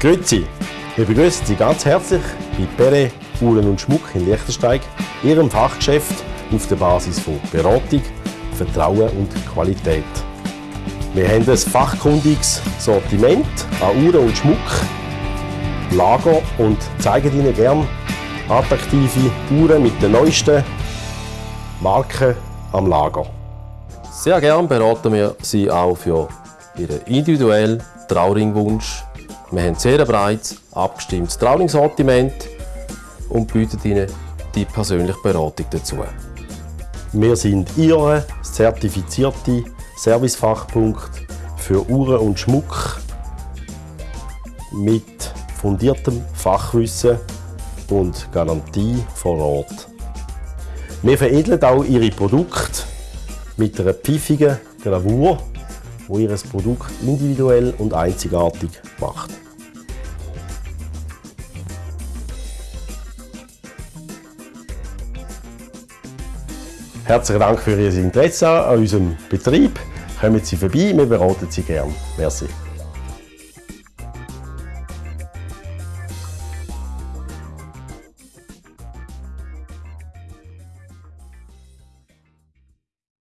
Grüezi, wir begrüßen Sie ganz herzlich bei Pere Uhren und Schmuck in Liechtensteig, Ihrem Fachgeschäft auf der Basis von Beratung, Vertrauen und Qualität. Wir haben ein fachkundiges Sortiment an Uhren und Schmuck, Lager und zeigen Ihnen gerne attraktive Uhren mit den neuesten Marken am Lager. Sehr gerne beraten wir Sie auch für Ihren individuellen Trauringwunsch wir haben sehr breites, abgestimmtes Trauningssortiment und bieten Ihnen die persönliche Beratung dazu. Wir sind Ihr zertifizierte Servicefachpunkt für Uhren und Schmuck mit fundiertem Fachwissen und Garantie vor Ort. Wir veredeln auch Ihre Produkte mit einer pfiffigen Gravur wo ihr Produkt individuell und einzigartig macht. Herzlichen Dank für Ihr Interesse an unserem Betrieb. Kommen Sie vorbei, wir beraten Sie gerne. Merci.